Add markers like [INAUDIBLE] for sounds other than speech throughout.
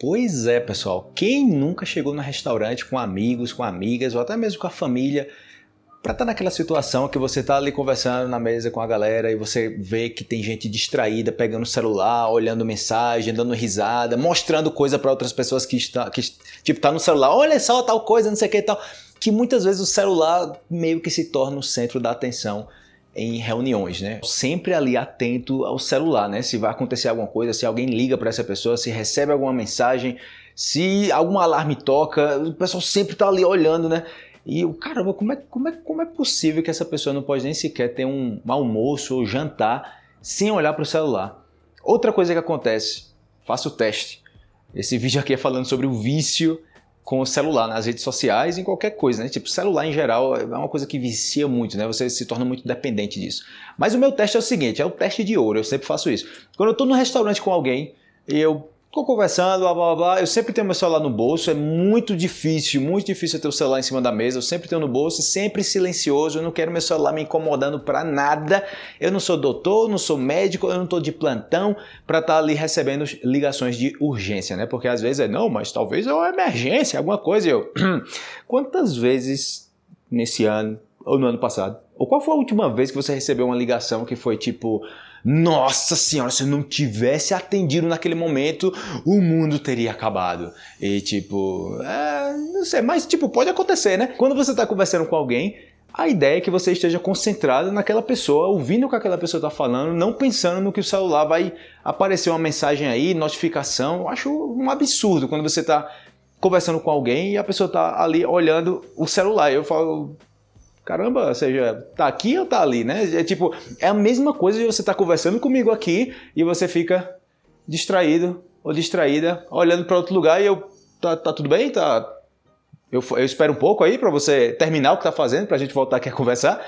Pois é, pessoal. Quem nunca chegou no restaurante com amigos, com amigas ou até mesmo com a família para estar tá naquela situação que você está ali conversando na mesa com a galera e você vê que tem gente distraída, pegando o celular, olhando mensagem, dando risada, mostrando coisa para outras pessoas que está que tipo tá no celular, olha só tal coisa, não sei o que e tal, que muitas vezes o celular meio que se torna o centro da atenção em reuniões, né? Sempre ali atento ao celular, né? Se vai acontecer alguma coisa, se alguém liga para essa pessoa, se recebe alguma mensagem, se algum alarme toca, o pessoal sempre tá ali olhando, né? E o caramba, como é, como, é, como é possível que essa pessoa não pode nem sequer ter um almoço ou jantar sem olhar para o celular? Outra coisa que acontece, faça o teste. Esse vídeo aqui é falando sobre o vício com o celular nas redes sociais, em qualquer coisa, né? Tipo, celular em geral é uma coisa que vicia muito, né? Você se torna muito dependente disso. Mas o meu teste é o seguinte, é o teste de ouro, eu sempre faço isso. Quando eu estou no restaurante com alguém e eu Estou conversando, blá blá blá. Eu sempre tenho meu celular no bolso. É muito difícil, muito difícil ter o celular em cima da mesa. Eu sempre tenho no bolso, sempre silencioso. Eu não quero meu celular me incomodando para nada. Eu não sou doutor, não sou médico, eu não estou de plantão para estar tá ali recebendo ligações de urgência, né? Porque às vezes é não, mas talvez é uma emergência, alguma coisa. Eu, [CLEARS THROAT] quantas vezes nesse ano ou no ano passado? Ou qual foi a última vez que você recebeu uma ligação que foi tipo nossa senhora, se eu não tivesse atendido naquele momento, o mundo teria acabado. E tipo, é, não sei, mas tipo, pode acontecer, né? Quando você está conversando com alguém, a ideia é que você esteja concentrado naquela pessoa, ouvindo o que aquela pessoa está falando, não pensando no que o celular vai aparecer uma mensagem aí, notificação. Eu acho um absurdo quando você está conversando com alguém e a pessoa está ali olhando o celular. Eu falo, Caramba, ou seja, tá aqui ou tá ali, né? É tipo, é a mesma coisa de você estar tá conversando comigo aqui e você fica distraído ou distraída, olhando para outro lugar e eu, tá, tá tudo bem? Tá, eu, eu espero um pouco aí para você terminar o que tá fazendo, para a gente voltar aqui a conversar.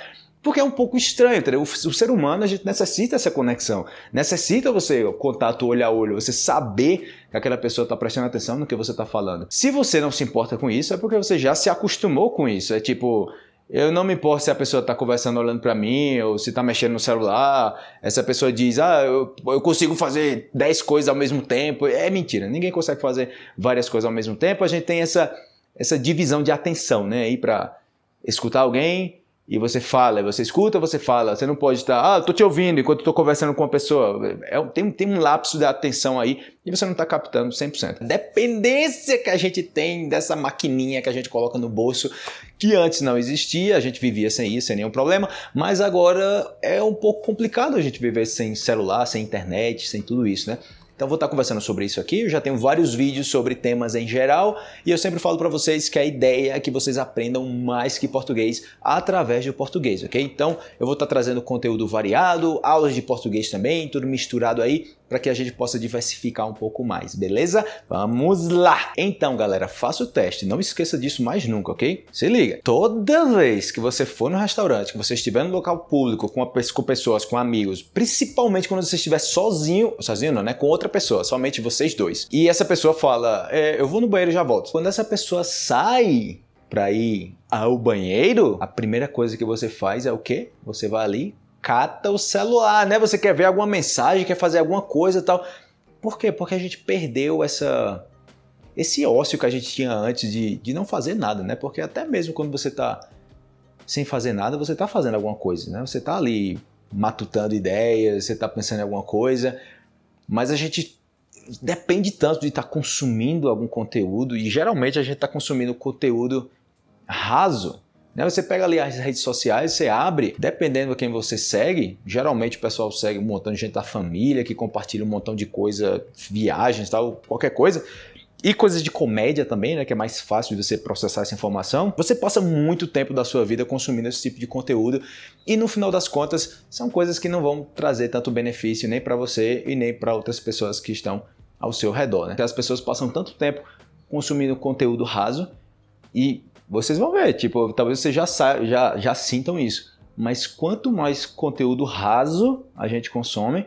Porque é um pouco estranho, entendeu? O, o, ser humano, a gente necessita essa conexão. Necessita você, contato olho a olho, você saber que aquela pessoa está prestando atenção no que você está falando. Se você não se importa com isso, é porque você já se acostumou com isso. É tipo, eu não me importo se a pessoa está conversando olhando para mim ou se está mexendo no celular. Essa pessoa diz, ah, eu, eu consigo fazer 10 coisas ao mesmo tempo. É mentira, ninguém consegue fazer várias coisas ao mesmo tempo. A gente tem essa, essa divisão de atenção, né? Aí para escutar alguém, e você fala, você escuta, você fala, você não pode estar, ah, estou te ouvindo enquanto estou conversando com uma pessoa. É, tem, tem um lapso de atenção aí e você não está captando 100%. Dependência que a gente tem dessa maquininha que a gente coloca no bolso, que antes não existia, a gente vivia sem isso, sem nenhum problema, mas agora é um pouco complicado a gente viver sem celular, sem internet, sem tudo isso, né? Então vou estar conversando sobre isso aqui, eu já tenho vários vídeos sobre temas em geral e eu sempre falo para vocês que a ideia é que vocês aprendam mais que português através do português, ok? Então eu vou estar trazendo conteúdo variado, aulas de português também, tudo misturado aí para que a gente possa diversificar um pouco mais, beleza? Vamos lá! Então, galera, faça o teste, não esqueça disso mais nunca, ok? Se liga! Toda vez que você for no restaurante, que você estiver no local público, com, com pessoas, com amigos, principalmente quando você estiver sozinho, sozinho não, né? Com outra pessoa, somente vocês dois, e essa pessoa fala, é, eu vou no banheiro e já volto. Quando essa pessoa sai para ir ao banheiro, a primeira coisa que você faz é o quê? Você vai ali, cata o celular, né? Você quer ver alguma mensagem, quer fazer alguma coisa e tal. Por quê? Porque a gente perdeu essa esse ócio que a gente tinha antes de, de não fazer nada, né? Porque até mesmo quando você está sem fazer nada, você está fazendo alguma coisa, né? Você está ali matutando ideias, você está pensando em alguma coisa, mas a gente depende tanto de estar tá consumindo algum conteúdo e geralmente a gente está consumindo conteúdo raso? Você pega ali as redes sociais, você abre, dependendo de quem você segue, geralmente o pessoal segue um montão de gente da família que compartilha um montão de coisa, viagens, tal, qualquer coisa. E coisas de comédia também, né, que é mais fácil de você processar essa informação. Você passa muito tempo da sua vida consumindo esse tipo de conteúdo e no final das contas são coisas que não vão trazer tanto benefício nem para você e nem para outras pessoas que estão ao seu redor. Né? As pessoas passam tanto tempo consumindo conteúdo raso e vocês vão ver, tipo, talvez vocês já, já, já sintam isso. Mas quanto mais conteúdo raso a gente consome,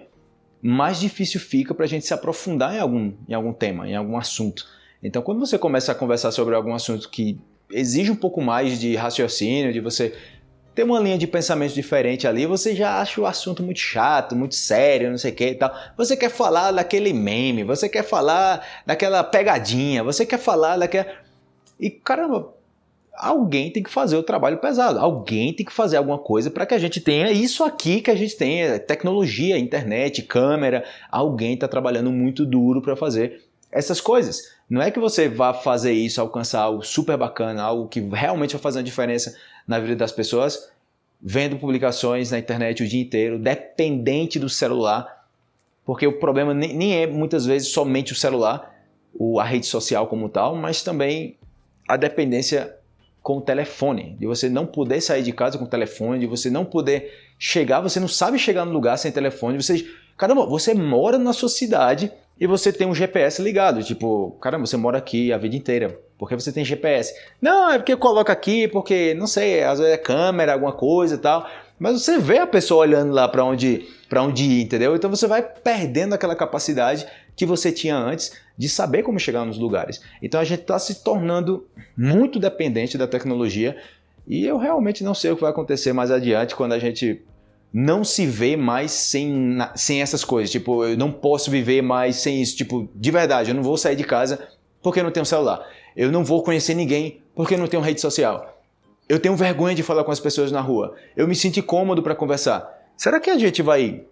mais difícil fica para a gente se aprofundar em algum, em algum tema, em algum assunto. Então, quando você começa a conversar sobre algum assunto que exige um pouco mais de raciocínio, de você tem uma linha de pensamento diferente ali, você já acha o assunto muito chato, muito sério, não sei o que e tal. Você quer falar daquele meme, você quer falar daquela pegadinha, você quer falar daquela. E caramba, alguém tem que fazer o trabalho pesado, alguém tem que fazer alguma coisa para que a gente tenha isso aqui que a gente tem, tecnologia, internet, câmera, alguém está trabalhando muito duro para fazer essas coisas. Não é que você vá fazer isso, alcançar algo super bacana, algo que realmente vai fazer uma diferença na vida das pessoas, vendo publicações na internet o dia inteiro, dependente do celular, porque o problema nem é muitas vezes somente o celular, a rede social como tal, mas também a dependência com o telefone, de você não poder sair de casa com o telefone, de você não poder chegar, você não sabe chegar no lugar sem telefone, você, caramba, você mora na sua cidade e você tem um GPS ligado, tipo, caramba, você mora aqui a vida inteira, porque você tem GPS. Não, é porque eu coloco aqui, porque, não sei, às vezes é câmera, alguma coisa e tal, mas você vê a pessoa olhando lá para onde, onde ir, entendeu? Então você vai perdendo aquela capacidade que você tinha antes de saber como chegar nos lugares. Então a gente está se tornando muito dependente da tecnologia e eu realmente não sei o que vai acontecer mais adiante quando a gente não se vê mais sem, sem essas coisas. Tipo, eu não posso viver mais sem isso. Tipo, de verdade, eu não vou sair de casa porque não tenho celular. Eu não vou conhecer ninguém porque não tenho rede social. Eu tenho vergonha de falar com as pessoas na rua. Eu me sinto incômodo para conversar. Será que a gente vai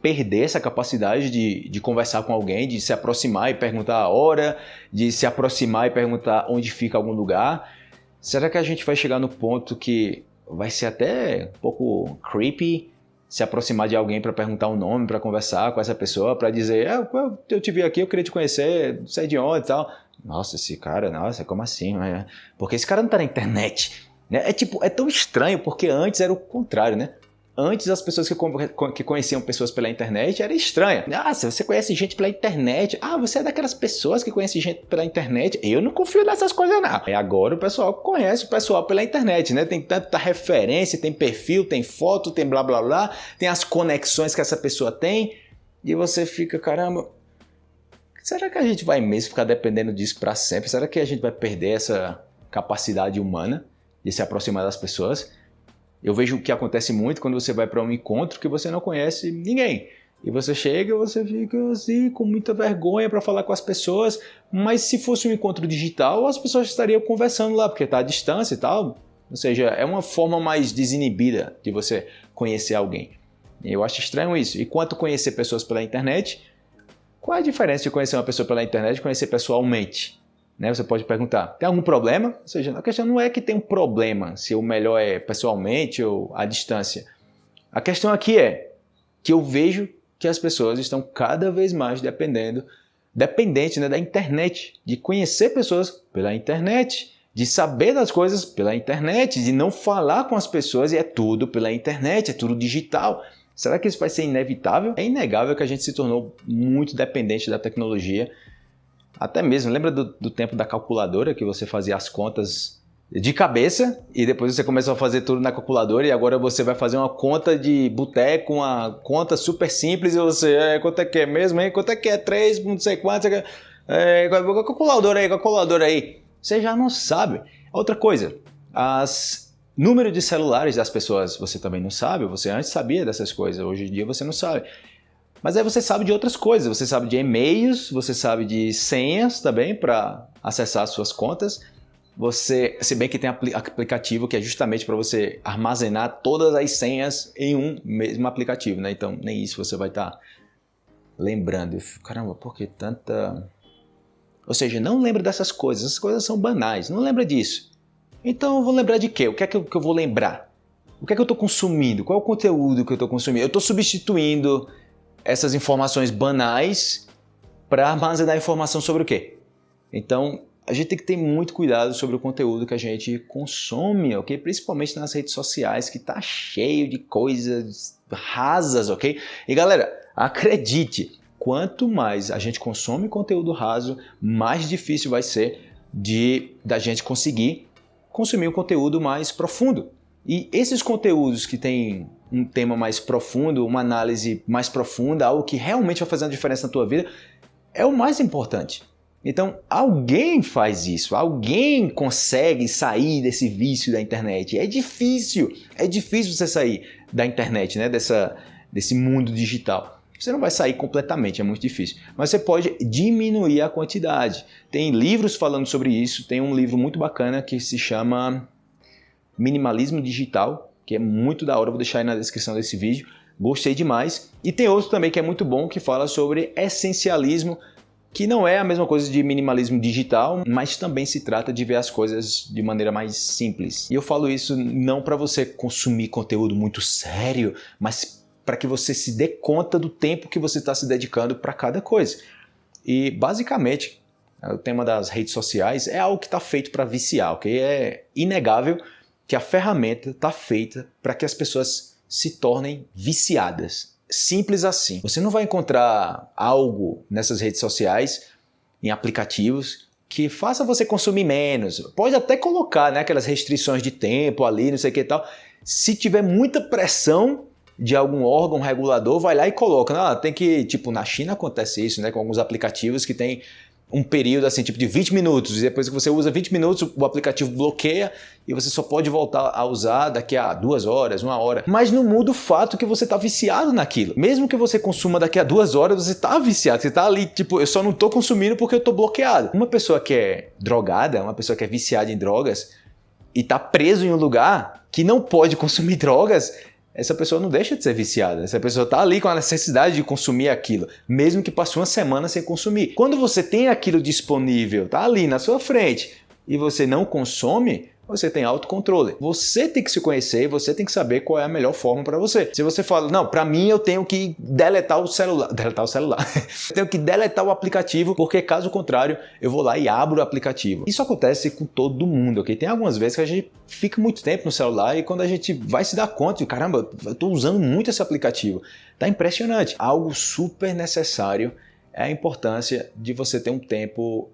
perder essa capacidade de, de conversar com alguém, de se aproximar e perguntar a hora, de se aproximar e perguntar onde fica algum lugar? Será que a gente vai chegar no ponto que vai ser até um pouco creepy se aproximar de alguém para perguntar o um nome, para conversar com essa pessoa, para dizer, ah, eu te vi aqui, eu queria te conhecer, sei de onde e tal. Nossa, esse cara, nossa, como assim? Porque esse cara não tá na internet. Né? É tipo, é tão estranho, porque antes era o contrário, né? Antes, as pessoas que, que conheciam pessoas pela internet era estranha. Ah, se você conhece gente pela internet. Ah, você é daquelas pessoas que conhecem gente pela internet. Eu não confio nessas coisas, não. E agora o pessoal conhece o pessoal pela internet, né? Tem tanta referência, tem perfil, tem foto, tem blá blá blá, tem as conexões que essa pessoa tem. E você fica, caramba, será que a gente vai mesmo ficar dependendo disso para sempre? Será que a gente vai perder essa capacidade humana de se aproximar das pessoas? Eu vejo que acontece muito quando você vai para um encontro que você não conhece ninguém. E você chega você fica assim, com muita vergonha para falar com as pessoas, mas se fosse um encontro digital, as pessoas estariam conversando lá, porque está à distância e tal. Ou seja, é uma forma mais desinibida de você conhecer alguém. Eu acho estranho isso. E quanto conhecer pessoas pela internet, qual é a diferença de conhecer uma pessoa pela internet e conhecer pessoalmente? Né? Você pode perguntar, tem algum problema? Ou seja, a questão não é que tem um problema, se o melhor é pessoalmente ou à distância. A questão aqui é que eu vejo que as pessoas estão cada vez mais dependendo, dependente né, da internet, de conhecer pessoas pela internet, de saber das coisas pela internet, de não falar com as pessoas e é tudo pela internet, é tudo digital. Será que isso vai ser inevitável? É inegável que a gente se tornou muito dependente da tecnologia até mesmo, lembra do, do tempo da calculadora que você fazia as contas de cabeça e depois você começou a fazer tudo na calculadora e agora você vai fazer uma conta de boteco, uma conta super simples e você, é, quanto é que é mesmo, hein? Quanto é que é? 3, não sei quanto, é, é, calculadora aí, calculadora aí. Você já não sabe. Outra coisa, as número de celulares das pessoas você também não sabe, você antes sabia dessas coisas, hoje em dia você não sabe. Mas aí você sabe de outras coisas, você sabe de e-mails, você sabe de senhas também para acessar as suas contas. Você, se bem que tem aplicativo que é justamente para você armazenar todas as senhas em um mesmo aplicativo, né? Então nem isso você vai estar tá lembrando. Caramba, por que tanta... Ou seja, não lembra dessas coisas, essas coisas são banais, não lembra disso. Então eu vou lembrar de quê? O que é que eu, que eu vou lembrar? O que é que eu estou consumindo? Qual é o conteúdo que eu estou consumindo? Eu estou substituindo essas informações banais para armazenar informação sobre o quê? Então, a gente tem que ter muito cuidado sobre o conteúdo que a gente consome, ok? Principalmente nas redes sociais, que tá cheio de coisas rasas, ok? E galera, acredite, quanto mais a gente consome conteúdo raso, mais difícil vai ser de da gente conseguir consumir um conteúdo mais profundo. E esses conteúdos que têm um tema mais profundo, uma análise mais profunda, algo que realmente vai fazer uma diferença na tua vida, é o mais importante. Então, alguém faz isso, alguém consegue sair desse vício da internet. É difícil, é difícil você sair da internet, né? Dessa, desse mundo digital. Você não vai sair completamente, é muito difícil. Mas você pode diminuir a quantidade. Tem livros falando sobre isso. Tem um livro muito bacana que se chama Minimalismo Digital, que é muito da hora. vou deixar aí na descrição desse vídeo. Gostei demais. E tem outro também que é muito bom que fala sobre essencialismo, que não é a mesma coisa de minimalismo digital, mas também se trata de ver as coisas de maneira mais simples. E eu falo isso não para você consumir conteúdo muito sério, mas para que você se dê conta do tempo que você está se dedicando para cada coisa. E basicamente, o tema das redes sociais é algo que está feito para viciar, ok? É inegável que a ferramenta está feita para que as pessoas se tornem viciadas. Simples assim. Você não vai encontrar algo nessas redes sociais, em aplicativos, que faça você consumir menos. Pode até colocar né, aquelas restrições de tempo ali, não sei o que e tal. Se tiver muita pressão, de algum órgão regulador vai lá e coloca. Ah, tem que, tipo, na China acontece isso, né? Com alguns aplicativos que tem um período assim, tipo de 20 minutos, e depois que você usa 20 minutos, o aplicativo bloqueia e você só pode voltar a usar daqui a duas horas, uma hora. Mas não muda o fato que você está viciado naquilo. Mesmo que você consuma daqui a duas horas, você está viciado, você está ali, tipo, eu só não estou consumindo porque eu estou bloqueado. Uma pessoa que é drogada, uma pessoa que é viciada em drogas e está preso em um lugar que não pode consumir [LAUGHS] drogas, essa pessoa não deixa de ser viciada. Essa pessoa está ali com a necessidade de consumir aquilo, mesmo que passe uma semana sem consumir. Quando você tem aquilo disponível, está ali na sua frente, e você não consome, você tem autocontrole. Você tem que se conhecer e você tem que saber qual é a melhor forma para você. Se você fala, não, para mim eu tenho que deletar o celular, [LAUGHS] deletar o celular, eu tenho que deletar o aplicativo, porque caso contrário, eu vou lá e abro o aplicativo. Isso acontece com todo mundo, ok? Tem algumas vezes que a gente fica muito tempo no celular e quando a gente vai se dar conta, caramba, eu estou usando muito esse aplicativo. Tá impressionante. Algo super necessário é a importância de você ter um tempo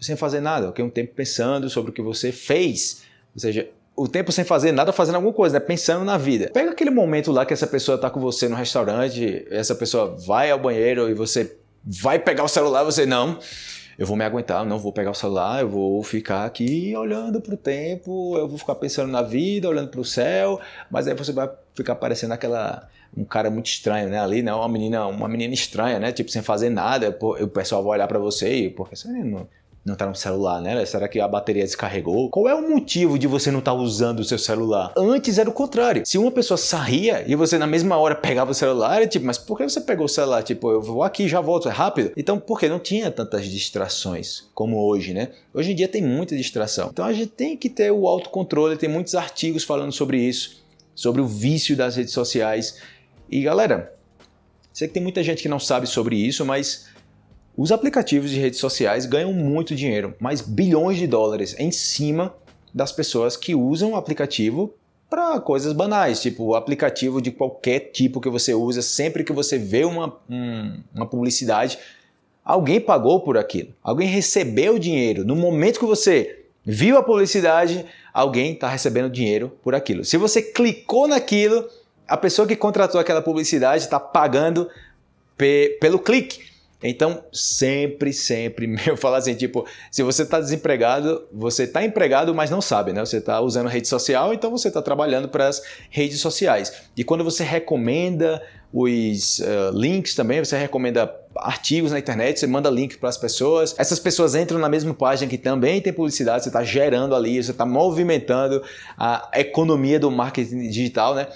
sem fazer nada, ok? Um tempo pensando sobre o que você fez ou seja, o tempo sem fazer nada, fazendo alguma coisa, né? pensando na vida. Pega aquele momento lá que essa pessoa está com você no restaurante, essa pessoa vai ao banheiro e você vai pegar o celular, você não. Eu vou me aguentar, não vou pegar o celular, eu vou ficar aqui olhando para o tempo, eu vou ficar pensando na vida, olhando para o céu, mas aí você vai ficar parecendo aquela um cara muito estranho, né? Ali, né? Uma menina, uma menina estranha, né? Tipo sem fazer nada, o pessoal vai olhar para você e porque você não não está no celular, né? Será que a bateria descarregou? Qual é o motivo de você não estar tá usando o seu celular? Antes era o contrário. Se uma pessoa saía e você na mesma hora pegava o celular, era tipo, mas por que você pegou o celular? Tipo, eu vou aqui já volto, é rápido. Então, porque não tinha tantas distrações como hoje, né? Hoje em dia tem muita distração. Então a gente tem que ter o autocontrole, tem muitos artigos falando sobre isso, sobre o vício das redes sociais. E galera, sei que tem muita gente que não sabe sobre isso, mas os aplicativos de redes sociais ganham muito dinheiro, mais bilhões de dólares em cima das pessoas que usam o aplicativo para coisas banais, tipo o aplicativo de qualquer tipo que você usa, sempre que você vê uma, um, uma publicidade, alguém pagou por aquilo, alguém recebeu dinheiro. No momento que você viu a publicidade, alguém está recebendo dinheiro por aquilo. Se você clicou naquilo, a pessoa que contratou aquela publicidade está pagando pe pelo clique. Então, sempre, sempre, [LAUGHS] eu falo assim, tipo, se você está desempregado, você está empregado, mas não sabe, né? Você está usando rede social, então você está trabalhando para as redes sociais. E quando você recomenda os uh, links também, você recomenda artigos na internet, você manda link para as pessoas, essas pessoas entram na mesma página que também tem publicidade, você está gerando ali, você está movimentando a economia do marketing digital, né?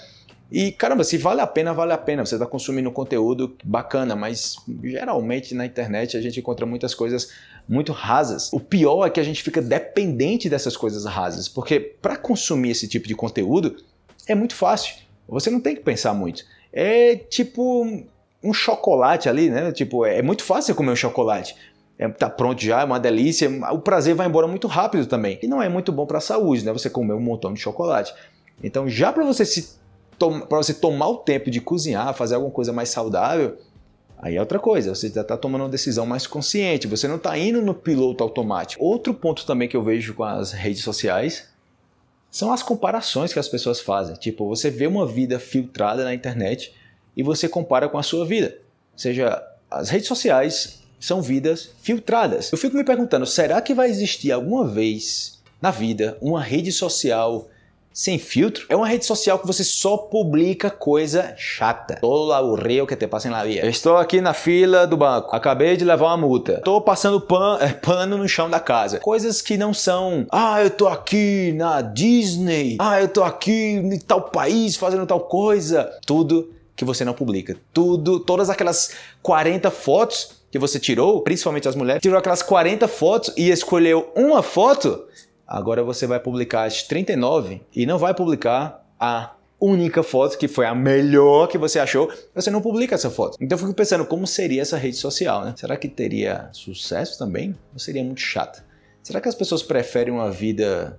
E caramba, se vale a pena, vale a pena. Você está consumindo conteúdo bacana, mas geralmente na internet a gente encontra muitas coisas muito rasas. O pior é que a gente fica dependente dessas coisas rasas, porque para consumir esse tipo de conteúdo é muito fácil. Você não tem que pensar muito. É tipo um chocolate ali, né? Tipo, é muito fácil comer um chocolate. É, tá pronto já, é uma delícia. O prazer vai embora muito rápido também. E não é muito bom para a saúde, né? Você comer um montão de chocolate. Então, já para você se para você tomar o tempo de cozinhar, fazer alguma coisa mais saudável, aí é outra coisa, você já está tomando uma decisão mais consciente, você não está indo no piloto automático. Outro ponto também que eu vejo com as redes sociais são as comparações que as pessoas fazem. Tipo, você vê uma vida filtrada na internet e você compara com a sua vida. Ou seja, as redes sociais são vidas filtradas. Eu fico me perguntando, será que vai existir alguma vez na vida uma rede social sem filtro? É uma rede social que você só publica coisa chata. Todo o rio que te passa na via. Estou aqui na fila do banco. Acabei de levar uma multa. Estou passando pan, é, pano no chão da casa. Coisas que não são, ah, eu tô aqui na Disney. Ah, eu tô aqui em tal país fazendo tal coisa. Tudo que você não publica. Tudo, todas aquelas 40 fotos que você tirou, principalmente as mulheres, tirou aquelas 40 fotos e escolheu uma foto Agora você vai publicar as 39 e não vai publicar a única foto que foi a melhor que você achou, você não publica essa foto. Então eu fico pensando como seria essa rede social, né? Será que teria sucesso também? Ou seria muito chata? Será que as pessoas preferem uma vida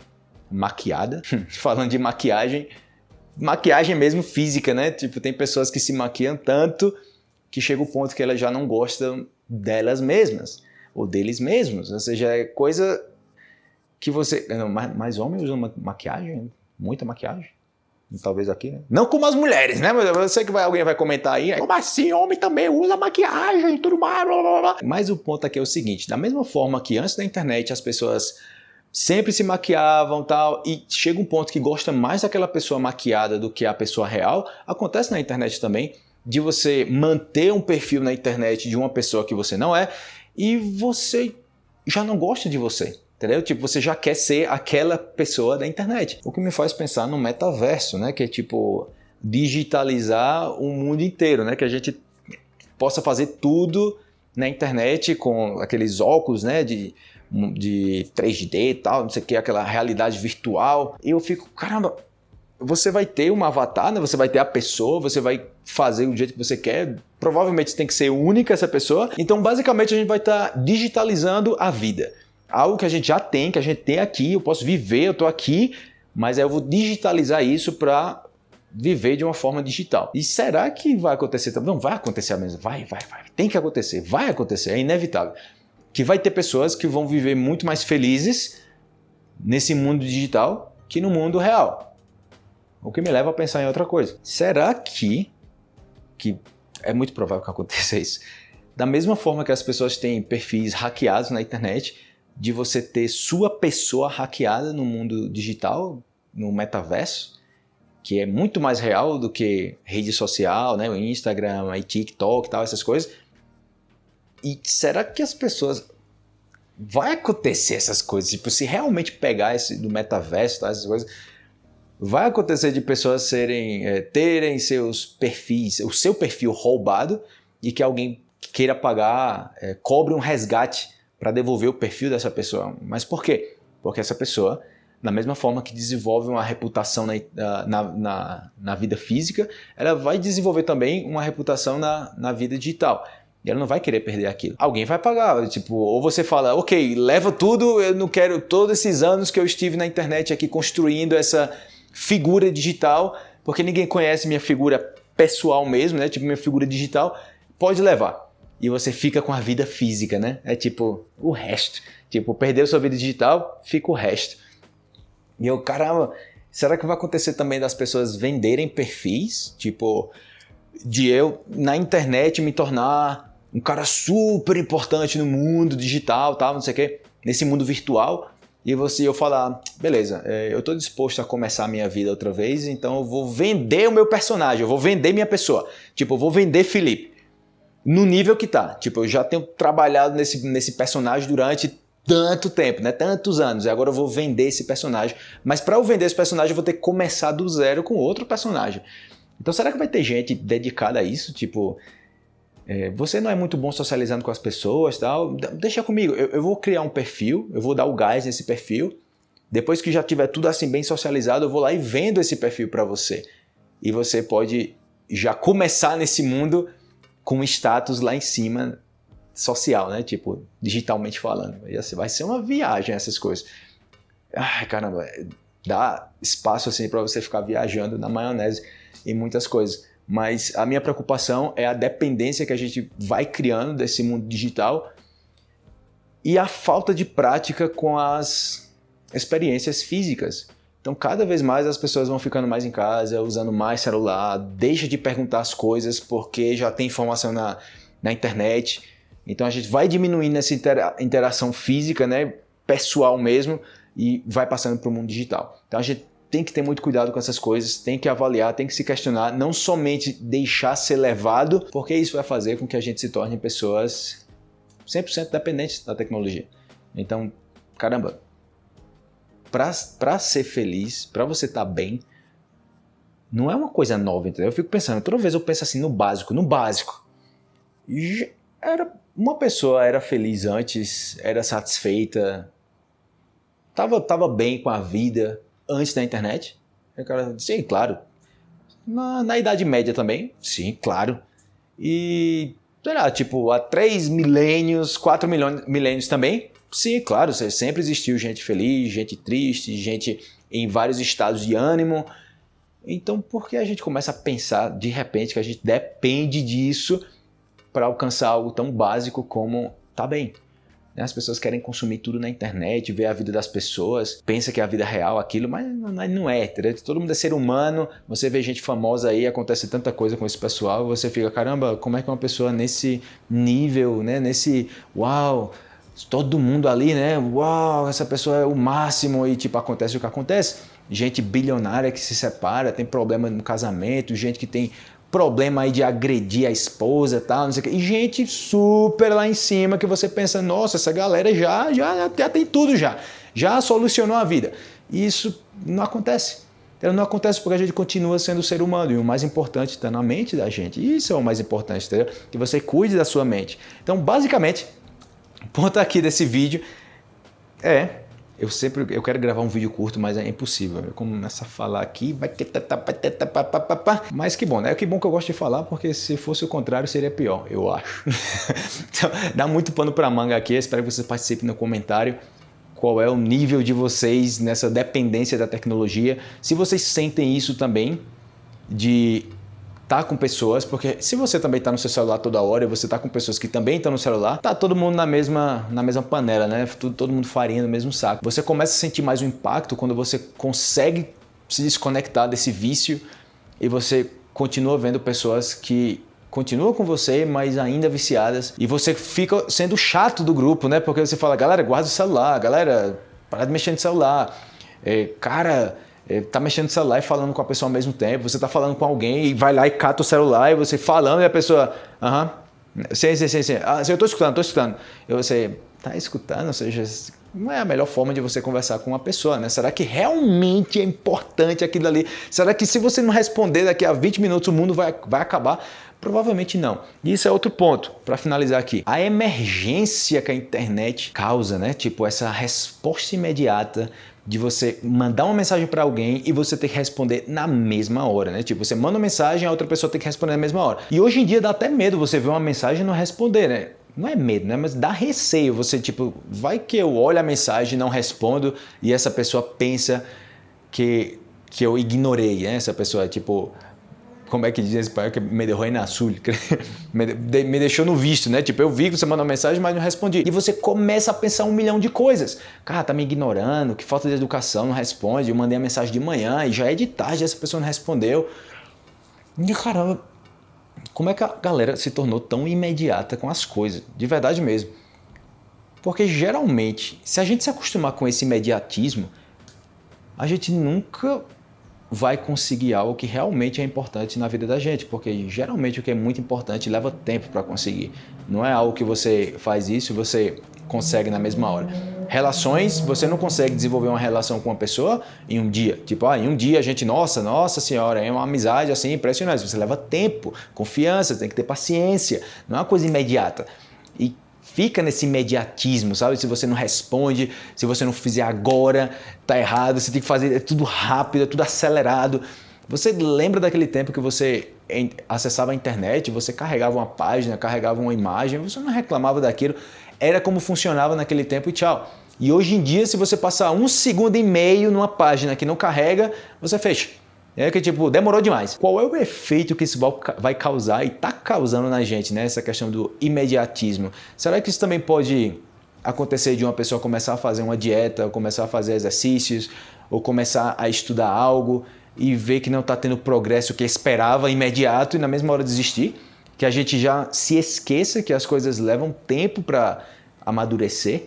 maquiada? [LAUGHS] Falando de maquiagem, maquiagem mesmo física, né? Tipo, tem pessoas que se maquiam tanto que chega o ponto que elas já não gostam delas mesmas ou deles mesmos. Ou seja, é coisa que você. Mais homens usam maquiagem? Muita maquiagem? Talvez aqui, né? Não como as mulheres, né? Mas eu sei que vai, alguém vai comentar aí. Como assim? Homem também usa maquiagem e tudo mais. Blá, blá, blá. Mas o ponto aqui é o seguinte: da mesma forma que antes da internet as pessoas sempre se maquiavam tal, e chega um ponto que gosta mais daquela pessoa maquiada do que a pessoa real, acontece na internet também, de você manter um perfil na internet de uma pessoa que você não é, e você já não gosta de você. Entendeu? Tipo, você já quer ser aquela pessoa da internet. O que me faz pensar no metaverso, né? Que é tipo digitalizar o mundo inteiro, né? Que a gente possa fazer tudo na internet com aqueles óculos, né? De, de 3D e tal, não sei o que, aquela realidade virtual. E eu fico, caramba, você vai ter um avatar, né? Você vai ter a pessoa, você vai fazer do jeito que você quer. Provavelmente tem que ser única essa pessoa. Então, basicamente, a gente vai estar tá digitalizando a vida algo que a gente já tem, que a gente tem aqui, eu posso viver, eu estou aqui, mas aí eu vou digitalizar isso para viver de uma forma digital. E será que vai acontecer também? Não vai acontecer mesmo, vai, vai, vai. Tem que acontecer, vai acontecer, é inevitável. Que vai ter pessoas que vão viver muito mais felizes nesse mundo digital que no mundo real. O que me leva a pensar em outra coisa. Será que que é muito provável que aconteça isso. Da mesma forma que as pessoas têm perfis hackeados na internet, de você ter sua pessoa hackeada no mundo digital, no metaverso, que é muito mais real do que rede social, né, o Instagram, e TikTok, tal, essas coisas. E será que as pessoas vai acontecer essas coisas? Tipo, se realmente pegar esse do metaverso, tal, essas coisas, vai acontecer de pessoas serem é, terem seus perfis, o seu perfil roubado e que alguém queira pagar, é, cobre um resgate para devolver o perfil dessa pessoa. Mas por quê? Porque essa pessoa, da mesma forma que desenvolve uma reputação na, na, na, na vida física, ela vai desenvolver também uma reputação na, na vida digital. E ela não vai querer perder aquilo. Alguém vai pagar, tipo, ou você fala, ok, leva tudo, eu não quero todos esses anos que eu estive na internet aqui construindo essa figura digital, porque ninguém conhece minha figura pessoal mesmo, né? Tipo, minha figura digital, pode levar e você fica com a vida física, né? É tipo o resto. Tipo, perdeu sua vida digital, fica o resto. E eu, caramba, será que vai acontecer também das pessoas venderem perfis? Tipo, de eu na internet me tornar um cara super importante no mundo digital, tal, não sei o quê, nesse mundo virtual, e você eu falar, beleza, é, eu estou disposto a começar a minha vida outra vez, então eu vou vender o meu personagem, eu vou vender minha pessoa. Tipo, eu vou vender Felipe no nível que tá. Tipo, eu já tenho trabalhado nesse, nesse personagem durante tanto tempo, né? Tantos anos. E agora eu vou vender esse personagem. Mas para eu vender esse personagem, eu vou ter que começar do zero com outro personagem. Então será que vai ter gente dedicada a isso? Tipo, é, você não é muito bom socializando com as pessoas tal. Deixa comigo. Eu, eu vou criar um perfil, eu vou dar o gás nesse perfil. Depois que já tiver tudo assim bem socializado, eu vou lá e vendo esse perfil para você. E você pode já começar nesse mundo com status lá em cima social, né? Tipo, digitalmente falando. Vai ser uma viagem essas coisas. Ai, caramba, dá espaço assim para você ficar viajando na maionese em muitas coisas. Mas a minha preocupação é a dependência que a gente vai criando desse mundo digital e a falta de prática com as experiências físicas. Então, cada vez mais as pessoas vão ficando mais em casa, usando mais celular, deixa de perguntar as coisas porque já tem informação na, na internet. Então a gente vai diminuindo essa interação física, né, pessoal mesmo, e vai passando para o mundo digital. Então a gente tem que ter muito cuidado com essas coisas, tem que avaliar, tem que se questionar, não somente deixar ser levado, porque isso vai fazer com que a gente se torne pessoas 100% dependentes da tecnologia. Então, caramba, para ser feliz, para você estar tá bem, não é uma coisa nova, entendeu? Eu fico pensando, toda vez eu penso assim no básico, no básico. Era uma pessoa era feliz antes, era satisfeita, tava, tava bem com a vida, antes da internet? O cara, sim, claro. Na, na Idade Média também? Sim, claro. E, sei lá, tipo, há três milênios, quatro milênios também? Sim, claro, sempre existiu gente feliz, gente triste, gente em vários estados de ânimo. Então, por que a gente começa a pensar de repente que a gente depende disso para alcançar algo tão básico como tá bem? Né? As pessoas querem consumir tudo na internet, ver a vida das pessoas, pensa que é a vida real aquilo, mas não é, entendeu? Todo mundo é ser humano, você vê gente famosa aí, acontece tanta coisa com esse pessoal, você fica, caramba, como é que uma pessoa nesse nível, né, nesse, uau, todo mundo ali, né, uau, essa pessoa é o máximo e tipo, acontece o que acontece. Gente bilionária que se separa, tem problema no casamento, gente que tem problema aí de agredir a esposa tal, não sei o que. E gente super lá em cima que você pensa, nossa, essa galera já, já, já tem tudo já. Já solucionou a vida. E isso não acontece. Então, não acontece porque a gente continua sendo ser humano e o mais importante está na mente da gente. Isso é o mais importante, entendeu? Que você cuide da sua mente. Então, basicamente, o ponto aqui desse vídeo é eu sempre eu quero gravar um vídeo curto, mas é impossível. Eu começo a falar aqui, vai mas que bom, né? Que bom que eu gosto de falar, porque se fosse o contrário seria pior, eu acho. [LAUGHS] então, dá muito pano para manga aqui. Espero que você participe no comentário qual é o nível de vocês nessa dependência da tecnologia. Se vocês sentem isso também de tá com pessoas, porque se você também tá no seu celular toda hora e você tá com pessoas que também estão no celular, tá todo mundo na mesma, na mesma panela, né? Todo, todo mundo farinha no mesmo saco. Você começa a sentir mais o impacto quando você consegue se desconectar desse vício e você continua vendo pessoas que continuam com você, mas ainda viciadas, e você fica sendo chato do grupo, né? Porque você fala, galera, guarda o celular, galera, para de mexer no celular, é, cara, tá mexendo no celular e falando com a pessoa ao mesmo tempo, você tá falando com alguém e vai lá e cata o celular e você falando e a pessoa, aham, sim, sim, sim, sim, ah, eu tô escutando, tô escutando. E você tá escutando, ou seja, não é a melhor forma de você conversar com uma pessoa, né? Será que realmente é importante aquilo ali? Será que se você não responder daqui a 20 minutos o mundo vai, vai acabar? Provavelmente não. E isso é outro ponto, para finalizar aqui. A emergência que a internet causa, né? Tipo, essa resposta imediata de você mandar uma mensagem para alguém e você ter que responder na mesma hora, né? Tipo, você manda uma mensagem, a outra pessoa tem que responder na mesma hora. E hoje em dia dá até medo você ver uma mensagem e não responder, né? Não é medo, né? Mas dá receio. Você, tipo, vai que eu olho a mensagem não respondo e essa pessoa pensa que, que eu ignorei, né? Essa pessoa, tipo, como é que diz esse pai que me derrou na sul, me deixou no visto, né? Tipo, eu vi que você mandou mensagem, mas não respondi. E você começa a pensar um milhão de coisas. Cara, tá me ignorando, que falta de educação, não responde. Eu mandei a mensagem de manhã e já é de tarde, essa pessoa não respondeu. E caramba, como é que a galera se tornou tão imediata com as coisas? De verdade mesmo. Porque geralmente, se a gente se acostumar com esse imediatismo, a gente nunca vai conseguir algo que realmente é importante na vida da gente, porque geralmente o que é muito importante leva tempo para conseguir. Não é algo que você faz isso e você consegue na mesma hora. Relações, você não consegue desenvolver uma relação com uma pessoa em um dia. Tipo, ah, em um dia a gente, nossa, nossa senhora, é uma amizade assim impressionante. Você leva tempo, confiança, tem que ter paciência. Não é uma coisa imediata. E fica nesse imediatismo, sabe? Se você não responde, se você não fizer agora, tá errado, você tem que fazer é tudo rápido, é tudo acelerado. Você lembra daquele tempo que você acessava a internet, você carregava uma página, carregava uma imagem, você não reclamava daquilo, era como funcionava naquele tempo e tchau. E hoje em dia, se você passar um segundo e meio numa página que não carrega, você fecha. É que tipo, demorou demais. Qual é o efeito que isso vai causar e está causando na gente, né? Essa questão do imediatismo. Será que isso também pode acontecer de uma pessoa começar a fazer uma dieta, começar a fazer exercícios, ou começar a estudar algo e ver que não está tendo progresso que esperava imediato e na mesma hora desistir? que a gente já se esqueça que as coisas levam tempo para amadurecer,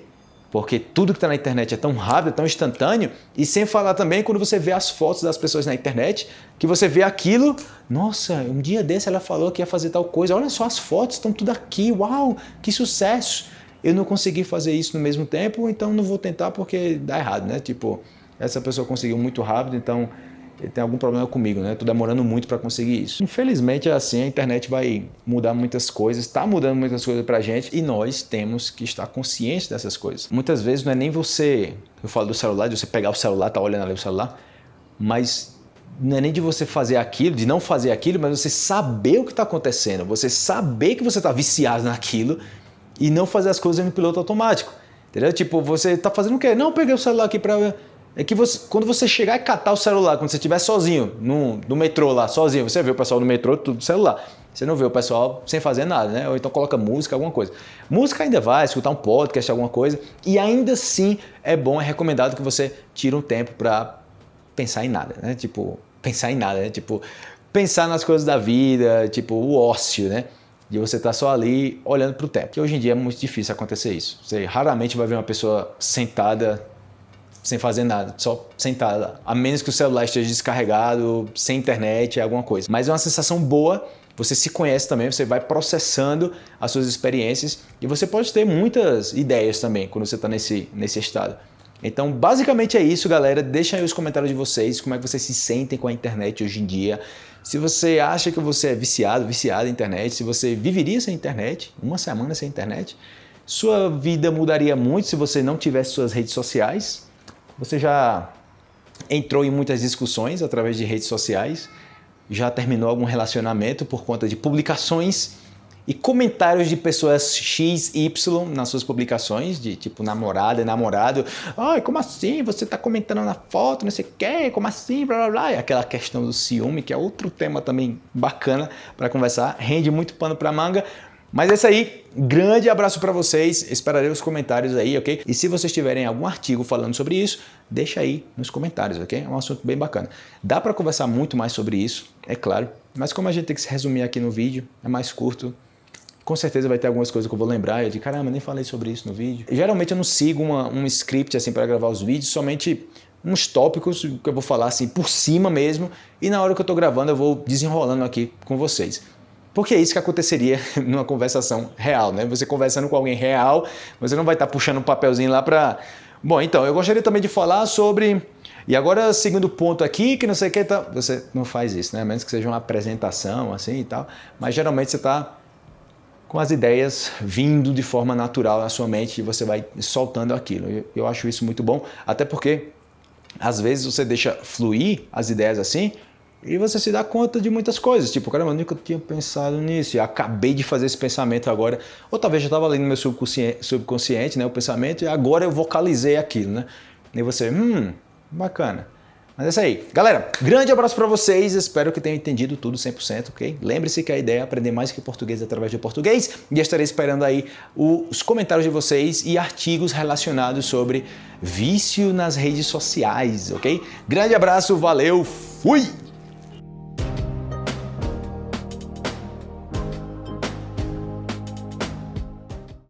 porque tudo que está na internet é tão rápido, é tão instantâneo, e sem falar também quando você vê as fotos das pessoas na internet, que você vê aquilo, nossa, um dia desse ela falou que ia fazer tal coisa, olha só as fotos, estão tudo aqui, uau, que sucesso! Eu não consegui fazer isso no mesmo tempo, então não vou tentar porque dá errado, né? Tipo, essa pessoa conseguiu muito rápido, então tem algum problema comigo, né? Tô demorando muito para conseguir isso. Infelizmente é assim, a internet vai mudar muitas coisas, está mudando muitas coisas pra gente e nós temos que estar conscientes dessas coisas. Muitas vezes não é nem você, eu falo do celular, de você pegar o celular, tá olhando ali o celular, mas não é nem de você fazer aquilo, de não fazer aquilo, mas você saber o que está acontecendo, você saber que você está viciado naquilo e não fazer as coisas no piloto automático. Entendeu? Tipo, você está fazendo o quê? Não, peguei o celular aqui para é que você, quando você chegar e catar o celular, quando você estiver sozinho, no, no metrô lá, sozinho, você vê o pessoal no metrô, tudo celular. Você não vê o pessoal sem fazer nada, né? Ou então coloca música, alguma coisa. Música ainda vai, escutar um podcast, alguma coisa. E ainda assim é bom, é recomendado que você tire um tempo para pensar em nada, né? Tipo, pensar em nada, né? Tipo, pensar nas coisas da vida, tipo, o ócio, né? De você estar tá só ali olhando para o tempo. Que hoje em dia é muito difícil acontecer isso. Você raramente vai ver uma pessoa sentada sem fazer nada, só sentada. A menos que o celular esteja descarregado, sem internet, alguma coisa. Mas é uma sensação boa, você se conhece também, você vai processando as suas experiências e você pode ter muitas ideias também quando você está nesse, nesse estado. Então, basicamente é isso, galera. Deixa aí os comentários de vocês, como é que vocês se sentem com a internet hoje em dia. Se você acha que você é viciado, viciado em internet, se você viveria sem internet, uma semana sem internet, sua vida mudaria muito se você não tivesse suas redes sociais. Você já entrou em muitas discussões através de redes sociais, já terminou algum relacionamento por conta de publicações e comentários de pessoas X, Y nas suas publicações, de tipo namorada namorado. Ai, como assim? Você está comentando na foto, não sei o quê, como assim? Blá blá blá. E aquela questão do ciúme, que é outro tema também bacana para conversar, rende muito pano para manga. Mas é isso aí, grande abraço para vocês, esperarei os comentários aí, ok? E se vocês tiverem algum artigo falando sobre isso, deixa aí nos comentários, ok? É um assunto bem bacana. Dá para conversar muito mais sobre isso, é claro, mas como a gente tem que se resumir aqui no vídeo, é mais curto, com certeza vai ter algumas coisas que eu vou lembrar, eu de caramba, nem falei sobre isso no vídeo. Geralmente eu não sigo uma, um script assim para gravar os vídeos, somente uns tópicos que eu vou falar assim por cima mesmo, e na hora que eu estou gravando eu vou desenrolando aqui com vocês. Porque é isso que aconteceria [LAUGHS] numa conversação real, né? Você conversando com alguém real, você não vai estar puxando um papelzinho lá para... Bom, então, eu gostaria também de falar sobre... E agora, segundo ponto aqui, que não sei o que, tá... você não faz isso, né? A menos que seja uma apresentação, assim e tal. Mas geralmente você está com as ideias vindo de forma natural na sua mente e você vai soltando aquilo. Eu acho isso muito bom, até porque às vezes você deixa fluir as ideias assim e você se dá conta de muitas coisas, tipo, caramba, eu nunca tinha pensado nisso, e acabei de fazer esse pensamento agora, ou talvez já estava ali no meu subconsciente, subconsciente, né, o pensamento, e agora eu vocalizei aquilo, né? E você, hum, bacana. Mas é isso aí. Galera, grande abraço para vocês, espero que tenham entendido tudo 100%, ok? Lembre-se que a ideia é aprender mais que português através de português, e estarei esperando aí os comentários de vocês e artigos relacionados sobre vício nas redes sociais, ok? Grande abraço, valeu, fui!